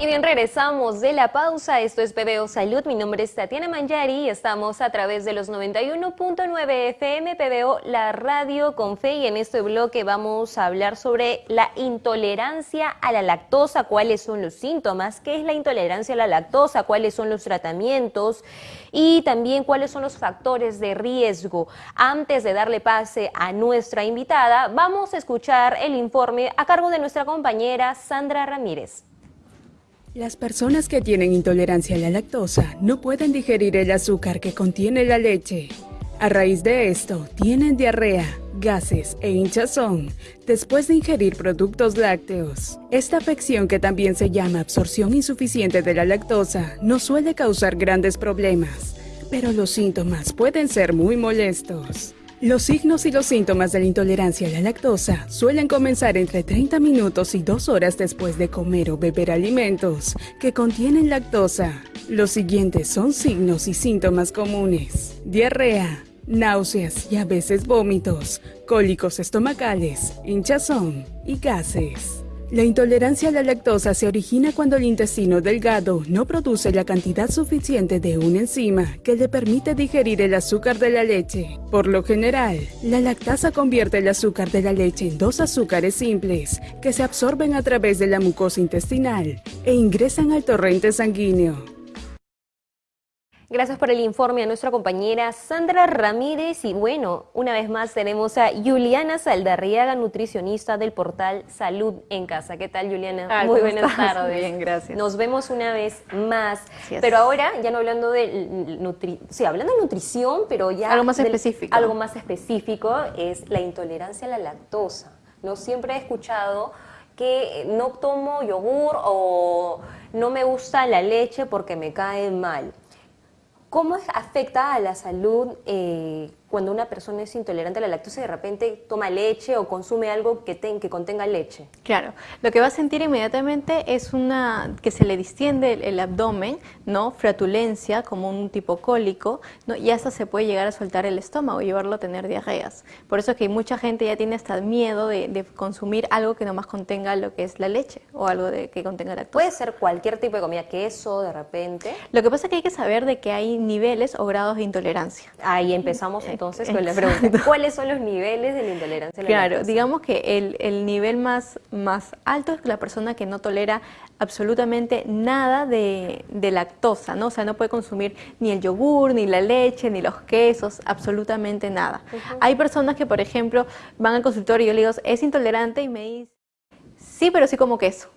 Y bien, regresamos de la pausa. Esto es PBO Salud. Mi nombre es Tatiana Manjari y estamos a través de los 91.9 FM PBO, la radio con fe. Y en este bloque vamos a hablar sobre la intolerancia a la lactosa, cuáles son los síntomas, qué es la intolerancia a la lactosa, cuáles son los tratamientos y también cuáles son los factores de riesgo. Antes de darle pase a nuestra invitada, vamos a escuchar el informe a cargo de nuestra compañera Sandra Ramírez. Las personas que tienen intolerancia a la lactosa no pueden digerir el azúcar que contiene la leche. A raíz de esto, tienen diarrea, gases e hinchazón después de ingerir productos lácteos. Esta afección, que también se llama absorción insuficiente de la lactosa, no suele causar grandes problemas, pero los síntomas pueden ser muy molestos. Los signos y los síntomas de la intolerancia a la lactosa suelen comenzar entre 30 minutos y 2 horas después de comer o beber alimentos que contienen lactosa. Los siguientes son signos y síntomas comunes. Diarrea, náuseas y a veces vómitos, cólicos estomacales, hinchazón y gases. La intolerancia a la lactosa se origina cuando el intestino delgado no produce la cantidad suficiente de una enzima que le permite digerir el azúcar de la leche. Por lo general, la lactasa convierte el azúcar de la leche en dos azúcares simples que se absorben a través de la mucosa intestinal e ingresan al torrente sanguíneo. Gracias por el informe a nuestra compañera Sandra Ramírez y bueno, una vez más tenemos a Juliana Saldarriaga, nutricionista del portal Salud en Casa. ¿Qué tal Juliana? Muy buenas tardes. Bien, gracias. Nos vemos una vez más, pero ahora ya no hablando de nutri sí, hablando de nutrición, pero ya algo más específico. Algo más específico es la intolerancia a la lactosa. No siempre he escuchado que no tomo yogur o no me gusta la leche porque me cae mal. ¿Cómo afecta a la salud eh, cuando una persona es intolerante a la lactosa y de repente toma leche o consume algo que, que contenga leche. Claro, lo que va a sentir inmediatamente es una que se le distiende el, abdomen, ¿no? Fratulencia, como un tipo cólico, ¿no? y hasta se puede llegar a soltar el estómago y llevarlo a tener diarreas. Por eso es que mucha gente ya tiene hasta miedo de, consumir algo que nomás contenga lo que es la leche o algo de, que contenga lactosa. Puede ser cualquier tipo de comida, queso de repente. Lo que pasa es que hay que saber de que hay niveles o grados de intolerancia. Ahí empezamos eh, entonces con la pregunta. ¿Cuáles son los niveles de la intolerancia? claro, digamos que el, el, nivel más, más alto es la persona que no tolera absolutamente nada de, de, lactosa, ¿no? O sea, no puede consumir ni el yogur, ni la leche, ni los quesos, absolutamente nada. Hay personas que, por ejemplo, van al consultorio y yo le digo, es intolerante y me dice, sí, pero sí como queso.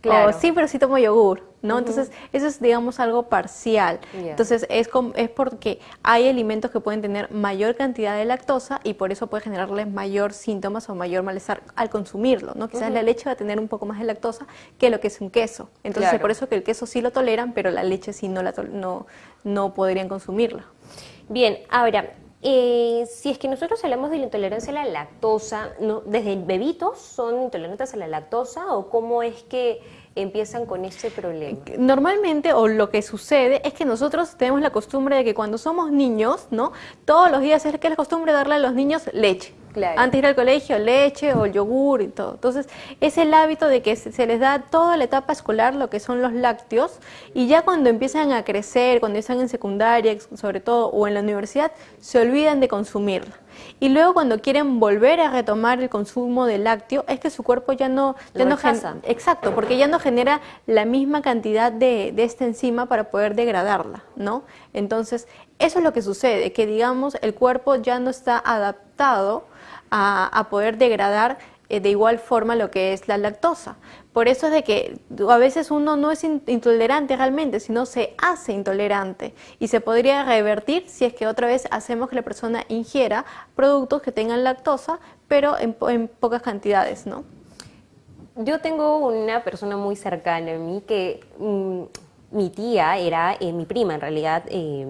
Claro. sí, pero sí tomo yogur, ¿no? Entonces, eso es, digamos, algo parcial. Entonces, es, es porque hay alimentos que pueden tener mayor cantidad de lactosa y por eso puede generarles mayor síntomas o mayor malestar al consumirlo, ¿no? Quizás la leche va a tener un poco más de lactosa que lo que es un queso. Entonces, por eso que el queso sí lo toleran, pero la leche sí no, la no, no podrían consumirla. Bien, ahora, eh, si es que nosotros hablamos de la intolerancia a la lactosa, ¿no? ¿desde bebitos son intolerantes a la lactosa o cómo es que empiezan con este problema? Normalmente, o lo que sucede, es que nosotros tenemos la costumbre de que cuando somos niños, ¿no? Todos los días es que es la costumbre darle a los niños leche. Antes de ir al colegio, leche o yogur y todo. Entonces, es el hábito de que se les da toda la etapa escolar lo que son los lácteos y ya cuando empiezan a crecer, cuando están en secundaria sobre todo o en la universidad, se olvidan de consumirla. Y luego cuando quieren volver a retomar el consumo de lácteo, es que su cuerpo ya no... Ya no exacto, porque ya no genera la misma cantidad de, de esta enzima para poder degradarla, ¿no? Entonces, eso es lo que sucede, que digamos el cuerpo ya no está adaptado a, poder degradar de igual forma lo que es la lactosa. Por eso es de que a veces uno no es intolerante realmente, sino se hace intolerante y se podría revertir si es que otra vez hacemos que la persona ingiera productos que tengan lactosa, pero en, pocas cantidades, ¿no? Yo tengo una persona muy cercana a mí que mm, mi tía era, eh, mi prima en realidad, eh,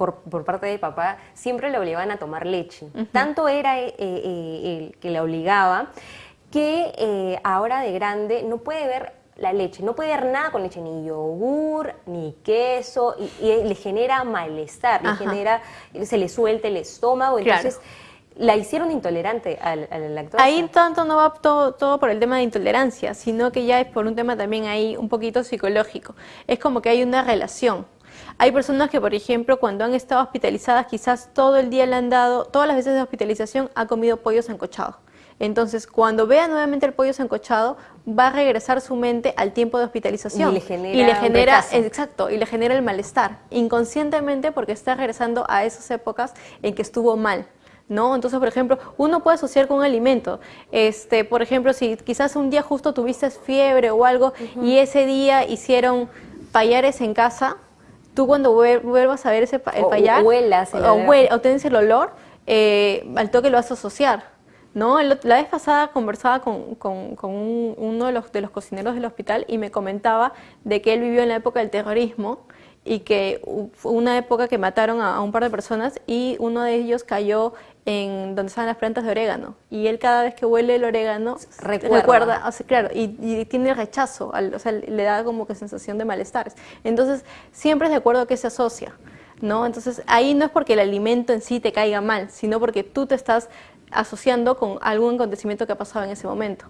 por, parte de papá, siempre le obligaban a tomar leche. Tanto era eh, eh, el que la obligaba que eh, ahora de grande no puede ver la leche, no puede ver nada con leche, ni yogur, ni queso, y, le genera malestar, le genera, se le suelta el estómago, entonces la hicieron intolerante a, la lactosa. Ahí tanto no va todo, todo, por el tema de intolerancia, sino que ya es por un tema también ahí un poquito psicológico. Es como que hay una relación. Hay personas que, por ejemplo, cuando han estado hospitalizadas, quizás todo el día le han dado, todas las veces de hospitalización, ha comido pollo sancochado. Entonces, cuando vea nuevamente el pollo sancochado, va a regresar su mente al tiempo de hospitalización. Y le genera, y le genera exacto, y le genera el malestar, inconscientemente porque está regresando a esas épocas en que estuvo mal. ¿no? Entonces, por ejemplo, uno puede asociar con un alimento. Este, por ejemplo, si quizás un día justo tuviste fiebre o algo y ese día hicieron payares en casa, tú cuando vuelvas a ver ese el payar, o, o, tienes el olor, eh, al toque lo vas a asociar. ¿no? La vez pasada conversaba con, uno de los, de los cocineros del hospital y me comentaba de que él vivió en la época del terrorismo y que fue una época que mataron a, un par de personas y uno de ellos cayó en donde estaban las plantas de orégano y él cada vez que huele el orégano recuerda, claro, y, tiene rechazo, o sea, le da como que sensación de malestares. Entonces, siempre es de acuerdo a qué se asocia. ¿No? Entonces ahí no es porque el alimento en sí te caiga mal, sino porque tú te estás asociando con algún acontecimiento que ha pasado en ese momento.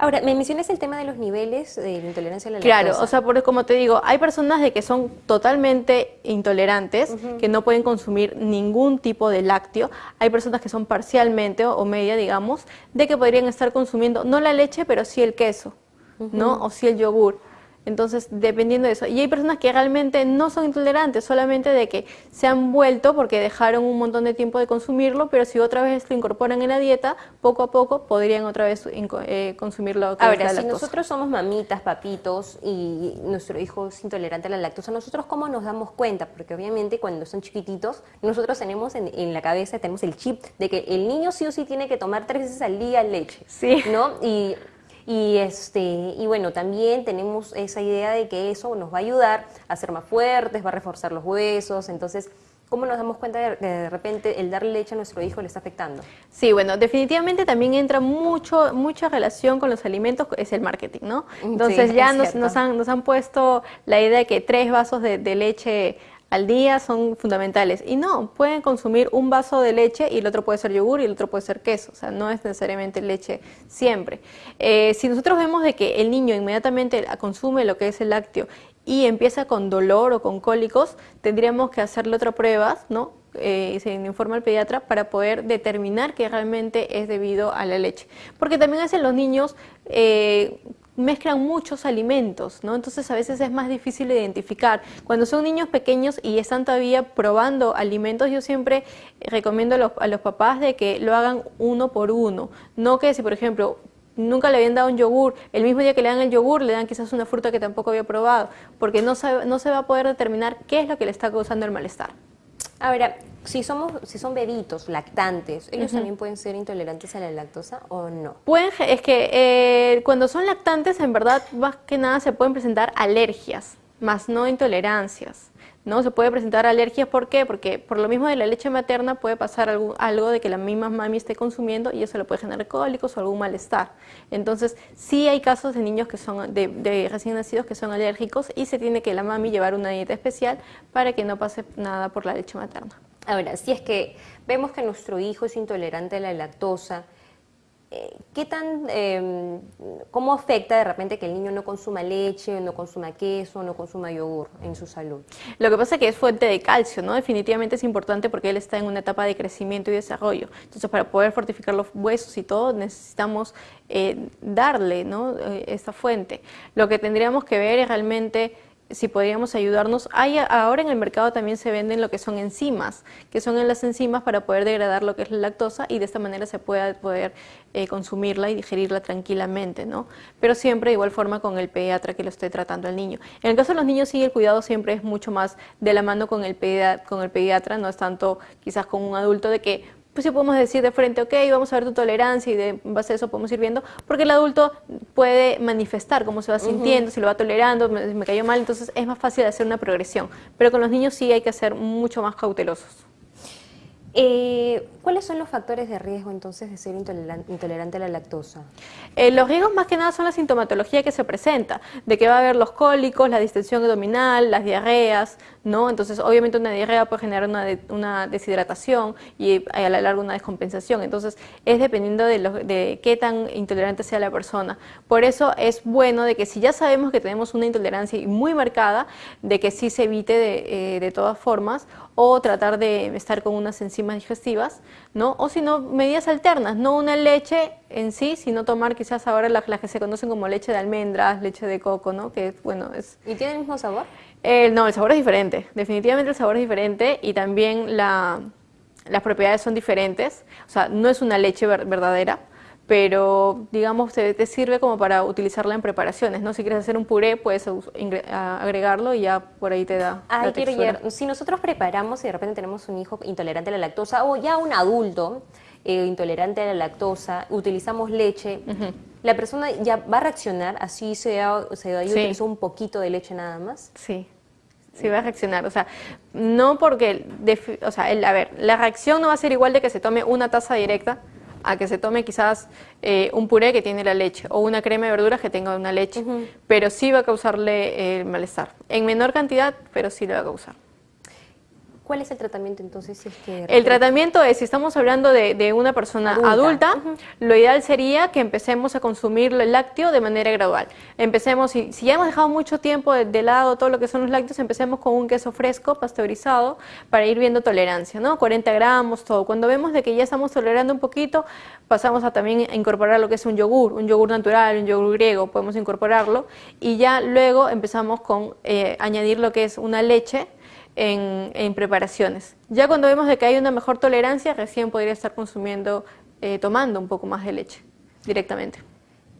Ahora, me mencionas el tema de los niveles de intolerancia a la lactosa. Claro, o sea, porque como te digo, hay personas de que son totalmente intolerantes, que no pueden consumir ningún tipo de lácteo. Hay personas que son parcialmente o, media, digamos, de que podrían estar consumiendo no la leche, pero sí el queso, ¿no? O sí el yogur. Entonces, dependiendo de eso. Y hay personas que realmente no son intolerantes, solamente de que se han vuelto porque dejaron un montón de tiempo de consumirlo, pero si otra vez lo incorporan en la dieta, poco a poco podrían otra vez eh, consumirlo. Ahora, si nosotros somos mamitas, papitos y nuestro hijo es intolerante a la lactosa, ¿nosotros cómo nos damos cuenta? Porque obviamente cuando son chiquititos, nosotros tenemos en, en la cabeza, tenemos el chip de que el niño sí o sí tiene que tomar tres veces al día leche. Sí. ¿No? Y y, este, y bueno, también tenemos esa idea de que eso nos va a ayudar a ser más fuertes, va a reforzar los huesos, entonces... ¿Cómo nos damos cuenta de que de repente el darle leche a nuestro hijo le está afectando? Sí, bueno, definitivamente también entra mucho, mucha relación con los alimentos, es el marketing, ¿no? Entonces ya nos, nos, han, nos han puesto la idea de que tres vasos de, de leche al día son fundamentales. Y no, pueden consumir un vaso de leche y el otro puede ser yogur y el otro puede ser queso. O sea, no es necesariamente leche siempre. Eh, si nosotros vemos de que el niño inmediatamente consume lo que es el lácteo y empieza con dolor o con cólicos, tendríamos que hacerle otra prueba, ¿no? Eh, se informa al pediatra para poder determinar que realmente es debido a la leche. Porque también hacen los niños eh, mezclan muchos alimentos, ¿no? Entonces a veces es más difícil de identificar. Cuando son niños pequeños y están todavía probando alimentos, yo siempre recomiendo a los, a los papás de que lo hagan uno por uno. No que si, por ejemplo, nunca le habían dado un yogur, el mismo día que le dan el yogur le dan quizás una fruta que tampoco había probado, porque no, no se va a poder determinar qué es lo que le está causando el malestar. Ahora, si somos, si son bebitos, lactantes, ¿ellos también pueden ser intolerantes a la lactosa o no? Pueden, es que eh, cuando son lactantes, en verdad, más que nada se pueden presentar alergias, más no intolerancias. ¿No? Se puede presentar alergias, ¿por qué? Porque por lo mismo de la leche materna puede pasar algo, algo de que la misma mami esté consumiendo y eso le puede generar cólicos o algún malestar. Entonces, sí hay casos de niños que son de, recién nacidos que son alérgicos y se tiene que la mami llevar una dieta especial para que no pase nada por la leche materna. Ahora, si es que vemos que nuestro hijo es intolerante a la lactosa, ¿qué tan, em, cómo afecta de repente que el niño no consuma leche, no consuma queso, no consuma yogur en su salud? Lo que pasa es que es fuente de calcio, ¿no? Definitivamente es importante porque él está en una etapa de crecimiento y desarrollo. Entonces, para poder fortificar los huesos y todo, necesitamos eh, darle, ¿no? Eh, esta fuente. Lo que tendríamos que ver es realmente si podríamos ayudarnos. Hay, ahora en el mercado también se venden lo que son enzimas, que son las enzimas para poder degradar lo que es la lactosa y de esta manera se pueda poder eh, consumirla y digerirla tranquilamente, ¿no? Pero siempre de igual forma con el pediatra que lo esté tratando al niño. En el caso de los niños sí el cuidado siempre es mucho más de la mano con el, pediatra, con el pediatra, no es tanto quizás con un adulto de que pues sí podemos decir de frente, ok, vamos a ver tu tolerancia y de base a eso podemos ir viendo, porque el adulto puede manifestar cómo se va sintiendo, si lo va tolerando, me, cayó mal, entonces es más fácil hacer una progresión. Pero con los niños sí hay que ser mucho más cautelosos. Eh, ¿Cuáles son los factores de riesgo entonces de ser intolerante a la lactosa? Eh, los riesgos más que nada son la sintomatología que se presenta, de que va a haber los cólicos, la distensión abdominal, las diarreas, ¿no? Entonces obviamente una diarrea puede generar una, deshidratación y a la larga una descompensación, entonces es dependiendo de, de qué tan intolerante sea la persona. Por eso es bueno de que si ya sabemos que tenemos una intolerancia muy marcada, de que sí se evite de, eh, de todas formas o tratar de estar con unas enzimas digestivas, ¿no? O si no, medidas alternas, no una leche en sí, sino tomar quizás ahora las, que se conocen como leche de almendras, leche de coco, ¿no? Que bueno, es... ¿Y tiene el mismo sabor? Eh, no, el sabor es diferente, definitivamente el sabor es diferente y también la, las propiedades son diferentes, o sea, no es una leche verdadera, pero digamos te, sirve como para utilizarla en preparaciones, ¿no? Si quieres hacer un puré, puedes agregarlo y ya por ahí te da Ay, quiero si nosotros preparamos y de repente tenemos un hijo intolerante a la lactosa o ya un adulto eh, intolerante a la lactosa, utilizamos leche, la persona ya va a reaccionar, así se se da utilizó un poquito de leche nada más. Sí. Sí va a reaccionar, o sea, no porque, o sea, a ver, la reacción no va a ser igual de que se tome una taza directa, a que se tome quizás eh, un puré que tiene la leche o una crema de verduras que tenga una leche, pero sí va a causarle el malestar. En menor cantidad, pero sí le va a causar. ¿Cuál es el tratamiento entonces? Si es que el tratamiento es, si estamos hablando de, una persona adulta, lo ideal sería que empecemos a consumir el lácteo de manera gradual. Empecemos, si, si ya hemos dejado mucho tiempo de, lado todo lo que son los lácteos, empecemos con un queso fresco, pasteurizado, para ir viendo tolerancia, ¿no? 40 gramos, todo. Cuando vemos de que ya estamos tolerando un poquito, pasamos a también incorporar lo que es un yogur, un yogur natural, un yogur griego, podemos incorporarlo, y ya luego empezamos con eh, añadir lo que es una leche, en, preparaciones. Ya cuando vemos de que hay una mejor tolerancia, recién podría estar consumiendo, eh, tomando un poco más de leche directamente.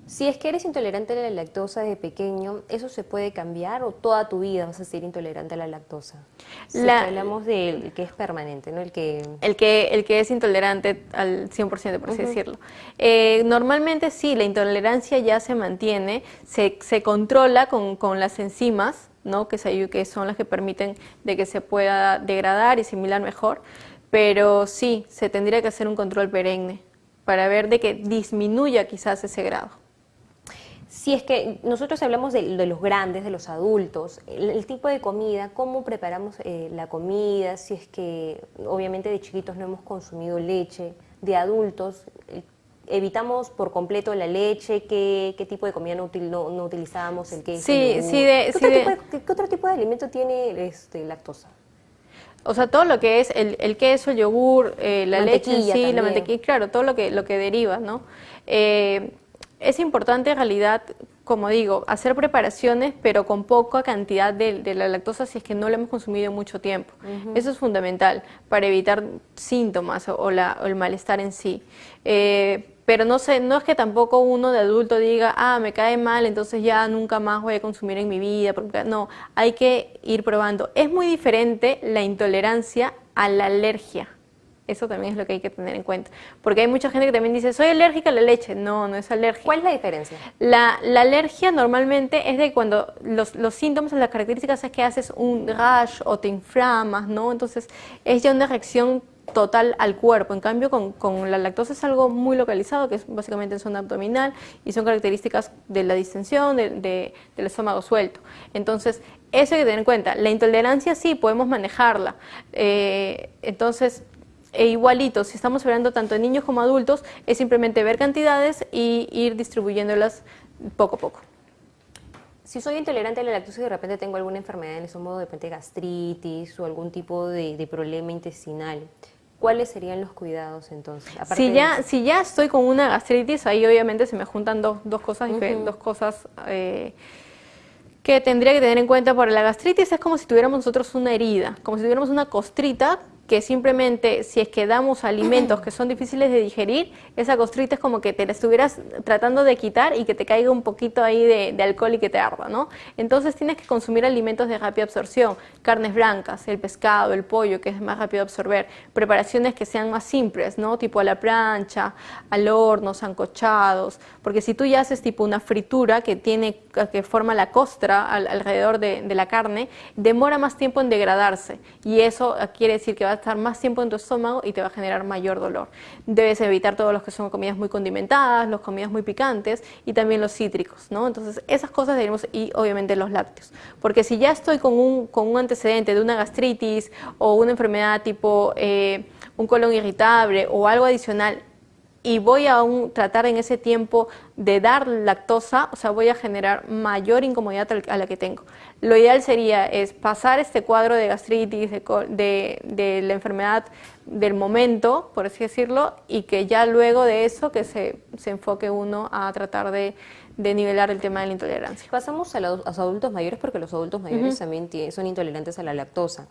Si es que eres intolerante a la lactosa de pequeño, ¿eso se puede cambiar o toda tu vida vas a ser intolerante a la lactosa? Si hablamos del que es permanente, ¿no? El que... El que, el que es intolerante al 100%, por así decirlo. Eh, normalmente sí, la intolerancia ya se mantiene, se, se controla con, con las enzimas, ¿no? que, que son las que permiten de que se pueda degradar y asimilar mejor, pero sí, se tendría que hacer un control perenne para ver de que disminuya quizás ese grado. Si es que nosotros hablamos de, los grandes, de los adultos, el, tipo de comida, cómo preparamos eh, la comida, si es que obviamente de chiquitos no hemos consumido leche, de adultos, evitamos por completo la leche, qué, qué tipo de comida no, no, utilizábamos, el queso. Sí, sí, de, ¿Qué, otro tipo de alimento tiene este, lactosa? O sea, todo lo que es el, el queso, el yogur, eh, la leche sí, la mantequilla, claro, todo lo que, lo que deriva, ¿no? Eh, es importante en realidad, como digo, hacer preparaciones, pero con poca cantidad de, la lactosa si es que no la hemos consumido mucho tiempo. Eso es fundamental para evitar síntomas o, la, o el malestar en sí. Eh, pero no sé, no es que tampoco uno de adulto diga, ah, me cae mal, entonces ya nunca más voy a consumir en mi vida, porque no, hay que ir probando. Es muy diferente la intolerancia a la alergia. Eso también es lo que hay que tener en cuenta. Porque hay mucha gente que también dice, soy alérgica a la leche. No, no es alergia. ¿Cuál es la diferencia? La, la alergia normalmente es de cuando los, los, síntomas, las características es que haces un rash o te inflamas, ¿no? Entonces es ya una reacción total al cuerpo. En cambio, con, la lactosa es algo muy localizado, que es básicamente en zona abdominal y son características de la distensión, del estómago suelto. Entonces, eso hay que tener en cuenta. La intolerancia sí, podemos manejarla. Eh, entonces, e igualito, si estamos hablando tanto de niños como adultos, es simplemente ver cantidades y ir distribuyéndolas poco a poco. Si soy intolerante a la lactosa y de repente tengo alguna enfermedad en el estómago, de repente gastritis o algún tipo de problema intestinal, ¿Cuáles serían los cuidados entonces? Si ya, si ya estoy con una gastritis, ahí obviamente se me juntan dos, dos cosas, dos cosas eh, que tendría que tener en cuenta. Por la gastritis es como si tuviéramos nosotros una herida, como si tuviéramos una costrita que simplemente si es que damos alimentos que son difíciles de digerir, esa costrita es como que te la estuvieras tratando de quitar y que te caiga un poquito ahí de, alcohol y que te arda, ¿no? Entonces tienes que consumir alimentos de rápida absorción, carnes blancas, el pescado, el pollo, que es más rápido de absorber, preparaciones que sean más simples, ¿no? Tipo a la plancha, al horno, sancochados, porque si tú ya haces tipo una fritura que tiene, que forma la costra alrededor de, la carne, demora más tiempo en degradarse y eso quiere decir que va estar más tiempo en tu estómago y te va a generar mayor dolor. Debes evitar todos los que son comidas muy condimentadas, las comidas muy picantes y también los cítricos, ¿no? Entonces, esas cosas debemos, y obviamente los lácteos. Porque si ya estoy con un, con un antecedente de una gastritis o una enfermedad tipo eh, un colon irritable o algo adicional y voy a tratar en ese tiempo de dar lactosa, o sea, voy a generar mayor incomodidad a la que tengo. Lo ideal sería es pasar este cuadro de gastritis, de, la enfermedad del momento, por así decirlo, y que ya luego de eso que se, enfoque uno a tratar de, nivelar el tema de la intolerancia. Pasamos a los, adultos mayores porque los adultos mayores también son intolerantes a la lactosa.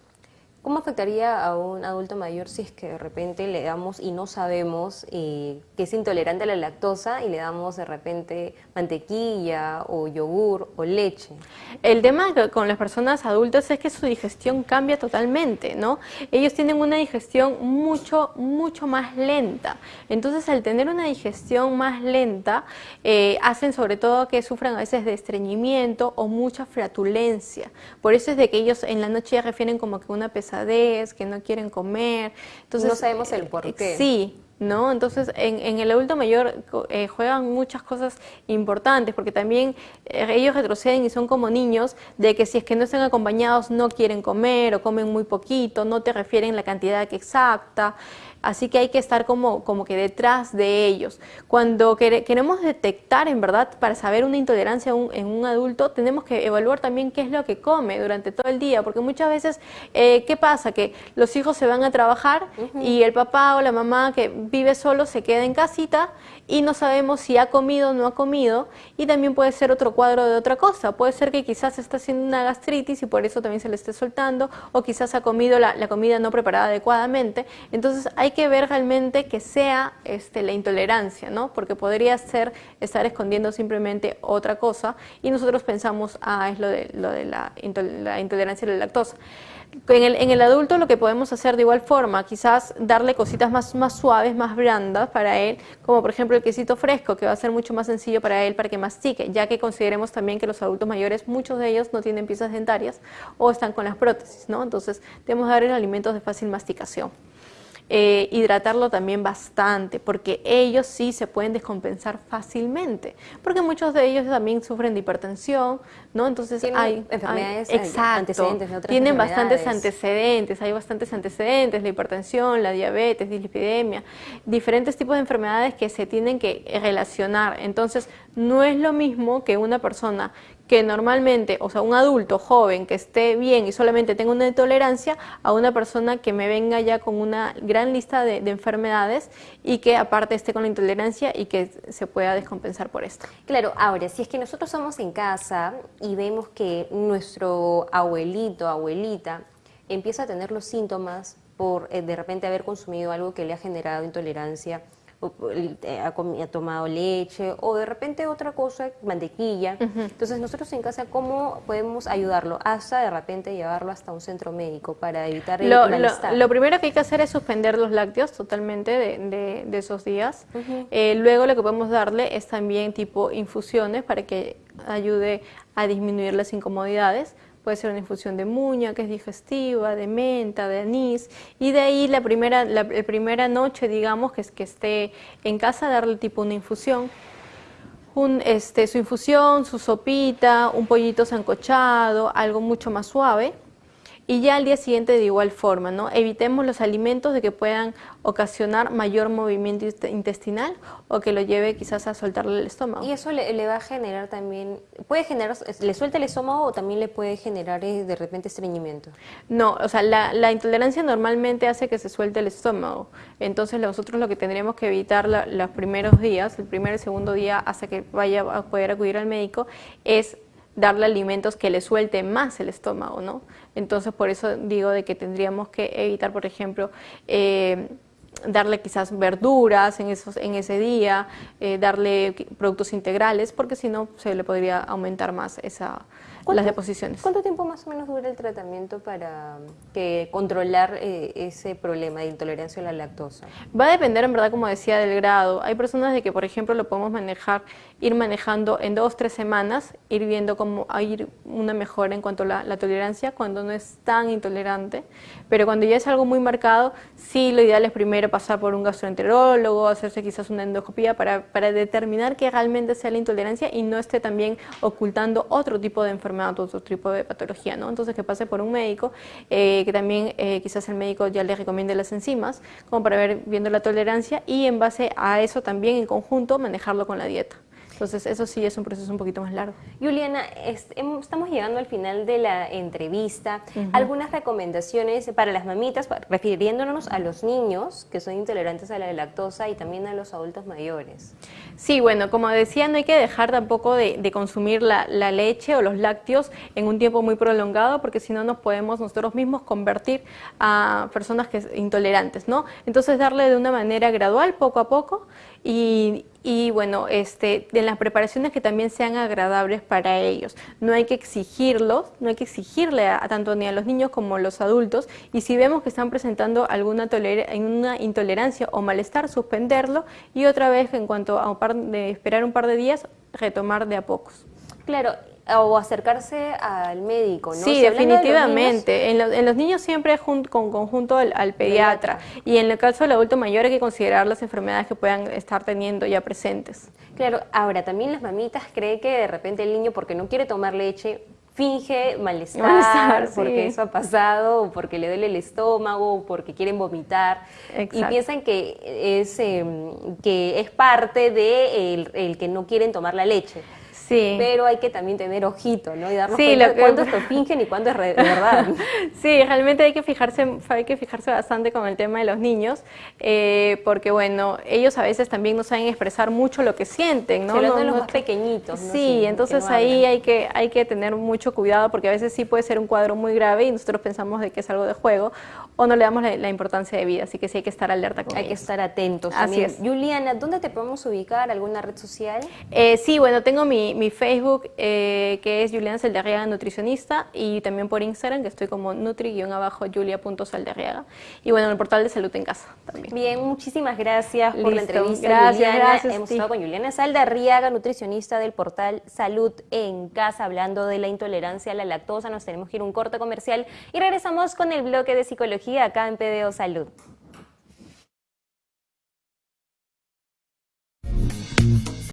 ¿Cómo afectaría a un adulto mayor si es que de repente le damos y no sabemos eh, que es intolerante a la lactosa y le damos de repente mantequilla o yogur o leche? El tema con las personas adultas es que su digestión cambia totalmente, ¿no? Ellos tienen una digestión mucho, mucho más lenta. Entonces, al tener una digestión más lenta, eh, hacen sobre todo que sufran a veces de estreñimiento o mucha flatulencia. Por eso es de que ellos en la noche ya refieren como que una pesadilla que no quieren comer. Entonces, no sabemos el por qué. Sí, ¿no? Entonces, en, el adulto mayor eh, juegan muchas cosas importantes, porque también eh, ellos retroceden y son como niños, de que si es que no están acompañados no quieren comer o comen muy poquito, no te refieren la cantidad exacta. Así que hay que estar como, como que detrás de ellos. Cuando queremos detectar, en verdad, para saber una intolerancia en un adulto, tenemos que evaluar también qué es lo que come durante todo el día, porque muchas veces, eh, ¿qué pasa? Que los hijos se van a trabajar y el papá o la mamá que vive solo se queda en casita y no sabemos si ha comido o no ha comido y también puede ser otro cuadro de otra cosa. Puede ser que quizás está haciendo una gastritis y por eso también se le esté soltando o quizás ha comido la, comida no preparada adecuadamente. Entonces hay que ver realmente que sea este, la intolerancia, ¿no? Porque podría ser estar escondiendo simplemente otra cosa y nosotros pensamos, ah, es lo de, lo de la, la intolerancia a la lactosa. En el, en el, adulto lo que podemos hacer de igual forma, quizás darle cositas más, más suaves, más blandas para él, como por ejemplo el quesito fresco, que va a ser mucho más sencillo para él para que mastique, ya que consideremos también que los adultos mayores, muchos de ellos no tienen piezas dentarias o están con las prótesis, ¿no? Entonces, debemos darle alimentos de fácil masticación. Eh, hidratarlo también bastante, porque ellos sí se pueden descompensar fácilmente, porque muchos de ellos también sufren de hipertensión, ¿no? Entonces hay enfermedades antecedentes de otras Tienen bastantes antecedentes, hay bastantes antecedentes, la hipertensión, la diabetes, dislipidemia, diferentes tipos de enfermedades que se tienen que relacionar. Entonces, no es lo mismo que una persona que normalmente, o sea, un adulto joven que esté bien y solamente tenga una intolerancia, a una persona que me venga ya con una gran lista de, enfermedades y que aparte esté con la intolerancia y que se pueda descompensar por esto. Claro, ahora, si es que nosotros estamos en casa y vemos que nuestro abuelito, abuelita, empieza a tener los síntomas por eh, de repente haber consumido algo que le ha generado intolerancia, eh, ha, tomado leche o de repente otra cosa, mantequilla. Entonces nosotros en casa, ¿cómo podemos ayudarlo? Hasta de repente llevarlo hasta un centro médico para evitar el lo, Lo, primero que hay que hacer es suspender los lácteos totalmente de, de, esos días. Eh, luego lo que podemos darle es también tipo infusiones para que ayude a disminuir las incomodidades puede ser una infusión de muña, que es digestiva, de menta, de anís, y de ahí la primera, la, primera noche, digamos, que que esté en casa, darle tipo una infusión, un, este, su infusión, su sopita, un pollito sancochado, algo mucho más suave, y ya al día siguiente de igual forma, ¿no? Evitemos los alimentos de que puedan ocasionar mayor movimiento intestinal o que lo lleve quizás a soltarle el estómago. Y eso le, va a generar también, puede generar, le suelta el estómago o también le puede generar eh, de repente estreñimiento. No, o sea, la, intolerancia normalmente hace que se suelte el estómago. Entonces nosotros lo que tendríamos que evitar los primeros días, el primer y segundo día hasta que vaya a poder acudir al médico, es darle alimentos que le suelten más el estómago, ¿no? Entonces, por eso digo de que tendríamos que evitar, por ejemplo, eh, darle quizás verduras en, esos, en ese día, eh, darle productos integrales, porque si no se le podría aumentar más esa, las deposiciones. ¿Cuánto tiempo más o menos dura el tratamiento para que controlar eh, ese problema de intolerancia a la lactosa? Va a depender, en verdad, como decía, del grado. Hay personas de que, por ejemplo, lo podemos manejar ir manejando en dos, tres semanas, ir viendo cómo hay una mejora en cuanto a la, tolerancia cuando no es tan intolerante, pero cuando ya es algo muy marcado, sí lo ideal es primero pasar por un gastroenterólogo, hacerse quizás una endoscopía para, para determinar que realmente sea la intolerancia y no esté también ocultando otro tipo de enfermedad, otro tipo de patología, ¿no? Entonces que pase por un médico, eh, que también eh, quizás el médico ya le recomiende las enzimas, como para ver viendo la tolerancia y en base a eso también en conjunto manejarlo con la dieta. Entonces, eso sí es un proceso un poquito más largo. Juliana, estamos llegando al final de la entrevista. Algunas recomendaciones para las mamitas, refiriéndonos a los niños que son intolerantes a la lactosa y también a los adultos mayores. Sí, bueno, como decía, no hay que dejar tampoco de, consumir la, leche o los lácteos en un tiempo muy prolongado, porque si no nos podemos nosotros mismos convertir a personas que intolerantes, ¿no? Entonces, darle de una manera gradual, poco a poco, y, y bueno, este, en las preparaciones que también sean agradables para ellos. No hay que exigirlos, no hay que exigirle a, tanto ni a los niños como a los adultos y si vemos que están presentando alguna una intolerancia o malestar, suspenderlo y otra vez en cuanto a un par de esperar un par de días, retomar de a pocos. Claro, o acercarse al médico, ¿no? Sí, definitivamente. en, los niños siempre con conjunto al, pediatra. Y en el caso del adulto mayor hay que considerar las enfermedades que puedan estar teniendo ya presentes. Claro, ahora también las mamitas creen que de repente el niño porque no quiere tomar leche finge malestar, porque eso ha pasado, o porque le duele el estómago, o porque quieren vomitar, y piensan que es, em, que es parte de el que no quieren tomar la leche. Sí. Pero hay que también tener ojito, ¿no? Y darnos cuenta de cuándo esto fingen y cuándo es verdad. sí, realmente hay que fijarse, hay que fijarse bastante con el tema de los niños, eh, porque bueno, ellos a veces también no saben expresar mucho lo que sienten, ¿no? Sobre todo los más pequeñitos. Sí, entonces ahí hay que, hay que tener mucho cuidado porque a veces sí puede ser un cuadro muy grave y nosotros pensamos de que es algo de juego o no le damos la, importancia de vida, así que sí hay que estar alerta con Hay que estar atentos. Así es. Juliana, ¿dónde te podemos ubicar? ¿Alguna red social? Eh, sí, bueno, tengo mi, mi Facebook, eh, que es Juliana Saldarriaga Nutricionista, y también por Instagram, que estoy como nutri-julia.saldarriaga. Y bueno, en el portal de Salud en Casa también. Bien, muchísimas gracias por la entrevista, gracias, Gracias, Hemos estado con Juliana Saldarriaga, nutricionista del portal Salud en Casa, hablando de la intolerancia a la lactosa. Nos tenemos que ir a un corte comercial y regresamos con el bloque de psicología Acá en PDO Salud.